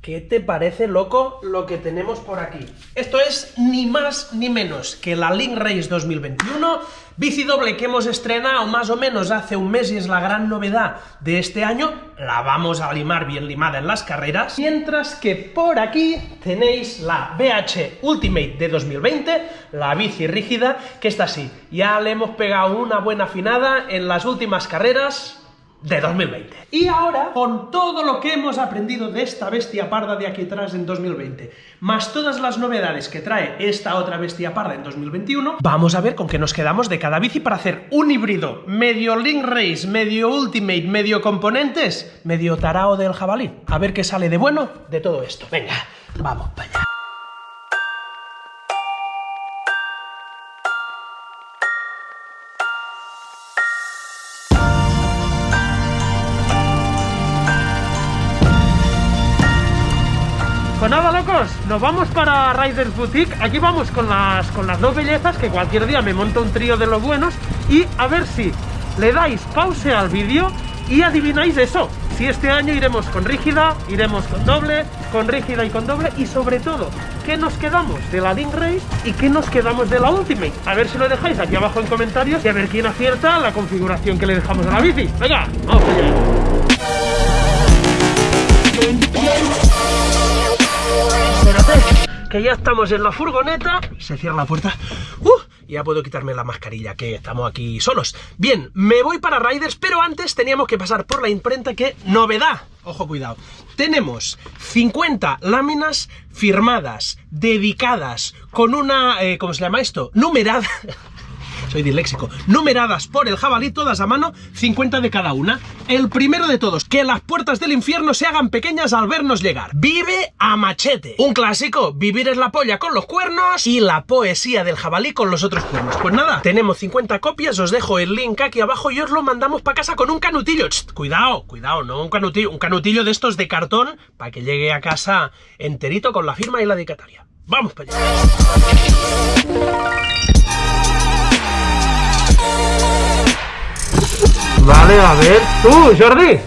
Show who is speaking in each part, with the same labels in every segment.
Speaker 1: ¿Qué te parece, loco, lo que tenemos por aquí? Esto es ni más ni menos que la Link Race 2021, bici doble que hemos estrenado más o menos hace un mes y es la gran novedad de este año. La vamos a limar bien limada en las carreras. Mientras que por aquí tenéis la BH Ultimate de 2020, la bici rígida, que está así. Ya le hemos pegado una buena afinada en las últimas carreras, de 2020. Y ahora, con todo lo que hemos aprendido de esta bestia parda de aquí atrás en 2020, más todas las novedades que trae esta otra bestia parda en 2021, vamos a ver con qué nos quedamos de cada bici para hacer un híbrido medio Link Race, medio Ultimate, medio componentes, medio tarao del jabalí. A ver qué sale de bueno de todo esto. Venga, vamos para allá. Pues nada, locos, nos vamos para Riders Boutique. Aquí vamos con las, con las dos bellezas, que cualquier día me monto un trío de los buenos. Y a ver si le dais pause al vídeo y adivináis eso. Si este año iremos con rígida, iremos con doble, con rígida y con doble. Y sobre todo, ¿qué nos quedamos de la Link Race y qué nos quedamos de la Ultimate? A ver si lo dejáis aquí abajo en comentarios y a ver quién acierta la configuración que le dejamos a la bici. Venga, vamos allá. Que ya estamos en la furgoneta. Se cierra la puerta. ¡Uh! Ya puedo quitarme la mascarilla, que estamos aquí solos. Bien, me voy para Riders, pero antes teníamos que pasar por la imprenta que... ¡Novedad! Ojo, cuidado. Tenemos 50 láminas firmadas, dedicadas, con una... Eh, ¿Cómo se llama esto? Numerada soy disléxico, numeradas por el jabalí, todas a mano, 50 de cada una. El primero de todos, que las puertas del infierno se hagan pequeñas al vernos llegar. Vive a machete. Un clásico, vivir es la polla con los cuernos y la poesía del jabalí con los otros cuernos. Pues nada, tenemos 50 copias, os dejo el link aquí abajo y os lo mandamos para casa con un canutillo. cuidado, cuidado, no un canutillo, un canutillo de estos de cartón para que llegue a casa enterito con la firma y la dedicatoria. Vamos para allá. Vale, a ver. Tú, Jordi.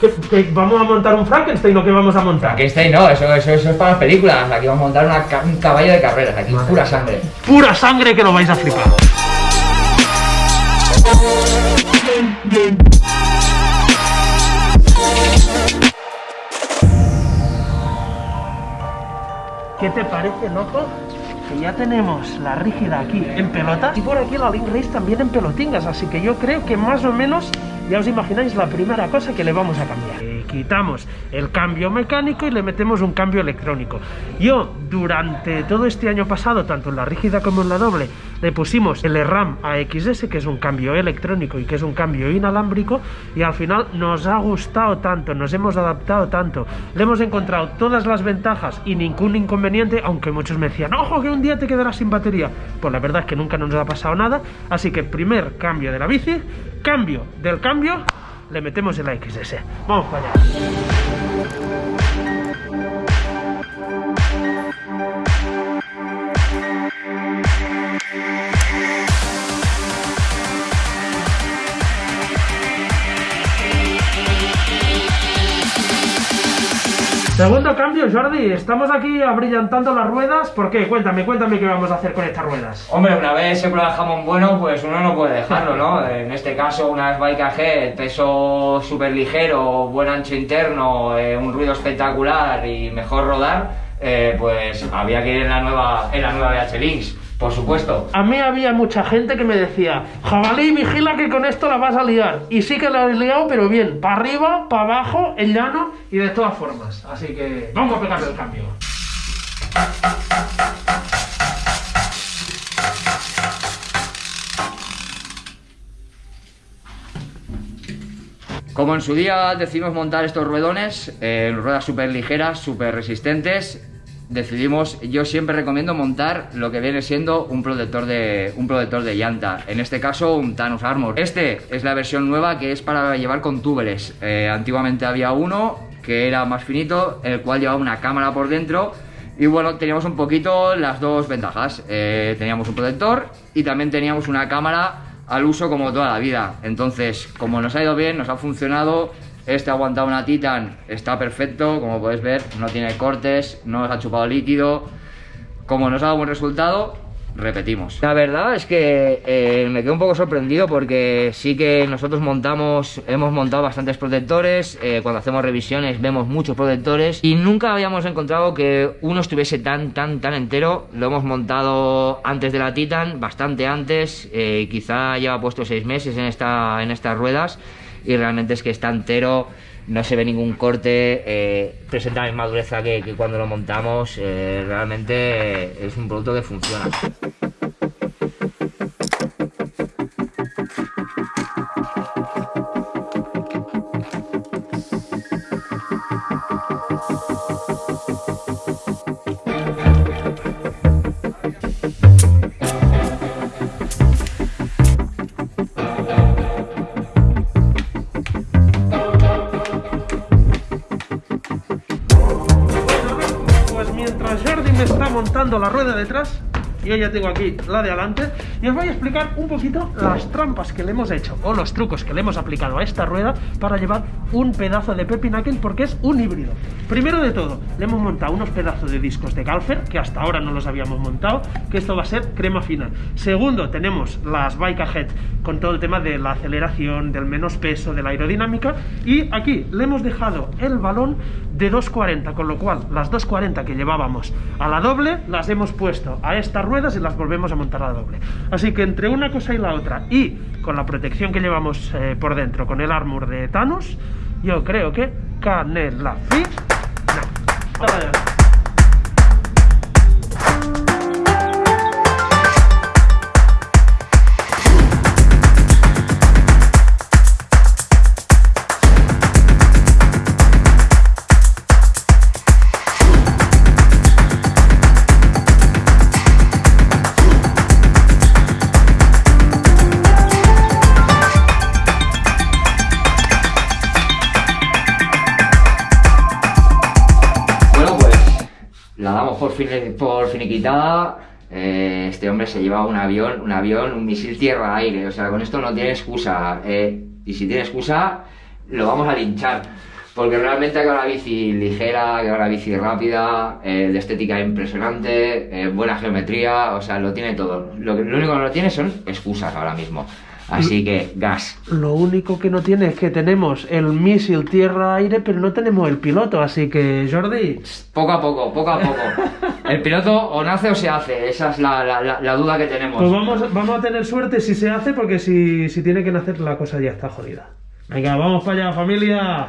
Speaker 1: ¿Que, vamos a montar un Frankenstein o qué vamos a montar?
Speaker 2: Frankenstein no, eso, eso, eso es para las películas. Aquí vamos a montar un caballo de carreras, aquí pura sangre.
Speaker 1: Pura sangre que lo vais a flipar. ¿Qué te parece, loco? Que ya tenemos la rígida aquí en pelotas y por aquí la Link Race también en pelotingas, así que yo creo que más o menos ya os imagináis la primera cosa que le vamos a cambiar. Eh, quitamos el cambio mecánico y le metemos un cambio electrónico. Yo, durante todo este año pasado, tanto en la rígida como en la doble, le pusimos el RAM AXS, que es un cambio electrónico y que es un cambio inalámbrico, y al final nos ha gustado tanto, nos hemos adaptado tanto, le hemos encontrado todas las ventajas y ningún inconveniente, aunque muchos me decían, ojo que un día te quedarás sin batería. Pues la verdad es que nunca nos ha pasado nada, así que primer cambio de la bici, cambio del cambio, le metemos el XS. Vamos para allá. Segundo cambio, Jordi, estamos aquí abrillantando las ruedas. ¿Por qué? Cuéntame, cuéntame qué vamos a hacer con estas ruedas.
Speaker 2: Hombre, una vez se prueba el jamón bueno, pues uno no puede dejarlo, ¿no? En este caso, una Bike AG, peso súper ligero, buen ancho interno, eh, un ruido espectacular y mejor rodar, eh, pues había que ir en la nueva, en la nueva BH Links por supuesto.
Speaker 1: A mí había mucha gente que me decía, jabalí, vigila que con esto la vas a liar. Y sí que la he liado, pero bien, para arriba, para abajo, en llano y de todas formas. Así que vamos a pegarle el cambio.
Speaker 2: Como en su día decidimos montar estos ruedones, eh, ruedas súper ligeras, súper resistentes, decidimos, yo siempre recomiendo montar lo que viene siendo un protector de, un protector de llanta, en este caso un Thanos Armor. Este es la versión nueva que es para llevar con túbeles, eh, antiguamente había uno que era más finito, el cual llevaba una cámara por dentro y bueno, teníamos un poquito las dos ventajas, eh, teníamos un protector y también teníamos una cámara al uso como toda la vida, entonces como nos ha ido bien, nos ha funcionado Este ha aguantado una Titan, está perfecto, como podéis ver, no tiene cortes, no nos ha chupado líquido. Como nos ha dado buen resultado, repetimos. La verdad es que eh, me quedo un poco sorprendido porque sí que nosotros montamos, hemos montado bastantes protectores, eh, cuando hacemos revisiones vemos muchos protectores y nunca habíamos encontrado que uno estuviese tan, tan, tan entero. Lo hemos montado antes de la Titan, bastante antes, eh, quizá lleva puesto seis meses en, esta, en estas ruedas y realmente es que está entero no se ve ningún corte, eh, presenta la misma dureza que, cuando lo montamos, eh, realmente es un producto que funciona.
Speaker 1: Mientras Jordi me está montando la rueda detrás, yo ya tengo aquí la de adelante, y os voy a explicar un poquito las trampas que le hemos hecho, o los trucos que le hemos aplicado a esta rueda para llevar un pedazo de Pepinakel, porque es un híbrido. Primero de todo, le hemos montado unos pedazos de discos de Galfer, que hasta ahora no los habíamos montado, que esto va a ser crema fina. Segundo, tenemos las Bike Ahead, con todo el tema de la aceleración, del menos peso, de la aerodinámica, y aquí le hemos dejado el balón de 240, con lo cual las 240 que llevábamos a la doble las hemos puesto a estas ruedas y las volvemos a montar a la doble. Así que entre una cosa y la otra y con la protección que llevamos eh, por dentro, con el armor de Thanos, yo creo que Canela Fit. No.
Speaker 2: La damos por, fini- por finiquitada. Eh, este hombre se lleva un avión, un avión, un misil tierra-aire. O sea, con esto no tiene excusa. eh, y si tiene excusa, lo vamos a linchar. Porque realmente que una bici ligera, que una bici rápida, eh, de estética impresionante, eh, buena geometría, o sea, lo tiene todo. Lo, que- lo único que no tiene son excusas ahora mismo. Así que, gas.
Speaker 1: Lo único que no tiene es que tenemos el misil tierra-aire, pero no tenemos el piloto, así que Jordi,
Speaker 2: Poco a poco, poco a poco. El piloto o nace o se hace, esa es la, la- duda que tenemos.
Speaker 1: pues vamos, vamos a tener suerte si se hace, porque si, si tiene que nacer la cosa ya está jodida. Venga, vamos para allá, familia.